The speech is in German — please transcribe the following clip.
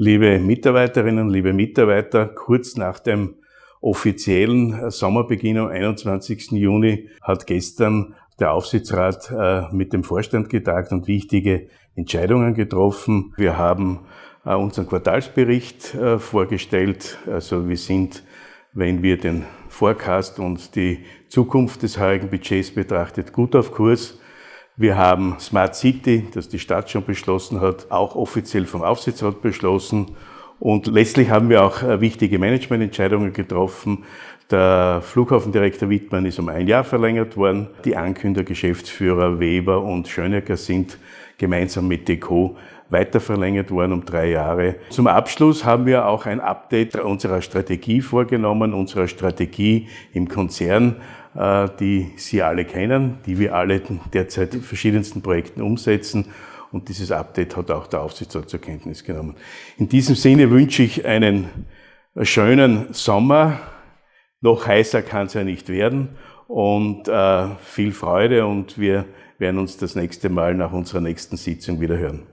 Liebe Mitarbeiterinnen, liebe Mitarbeiter, kurz nach dem offiziellen Sommerbeginn am 21. Juni hat gestern der Aufsichtsrat äh, mit dem Vorstand getagt und wichtige Entscheidungen getroffen. Wir haben äh, unseren Quartalsbericht äh, vorgestellt. Also wir sind, wenn wir den Forecast und die Zukunft des heurigen Budgets betrachtet, gut auf Kurs. Wir haben Smart City, das die Stadt schon beschlossen hat, auch offiziell vom Aufsichtsrat beschlossen. Und letztlich haben wir auch äh, wichtige Managemententscheidungen getroffen. Der Flughafendirektor Wittmann ist um ein Jahr verlängert worden. Die Ankünder, Geschäftsführer Weber und Schönecker sind gemeinsam mit Deco weiter verlängert worden um drei Jahre. Zum Abschluss haben wir auch ein Update unserer Strategie vorgenommen, unserer Strategie im Konzern, die Sie alle kennen, die wir alle derzeit in verschiedensten Projekten umsetzen. Und dieses Update hat auch der Aufsichtsrat zur Kenntnis genommen. In diesem Sinne wünsche ich einen schönen Sommer. Noch heißer kann es ja nicht werden. Und äh, viel Freude und wir werden uns das nächste Mal nach unserer nächsten Sitzung wieder hören.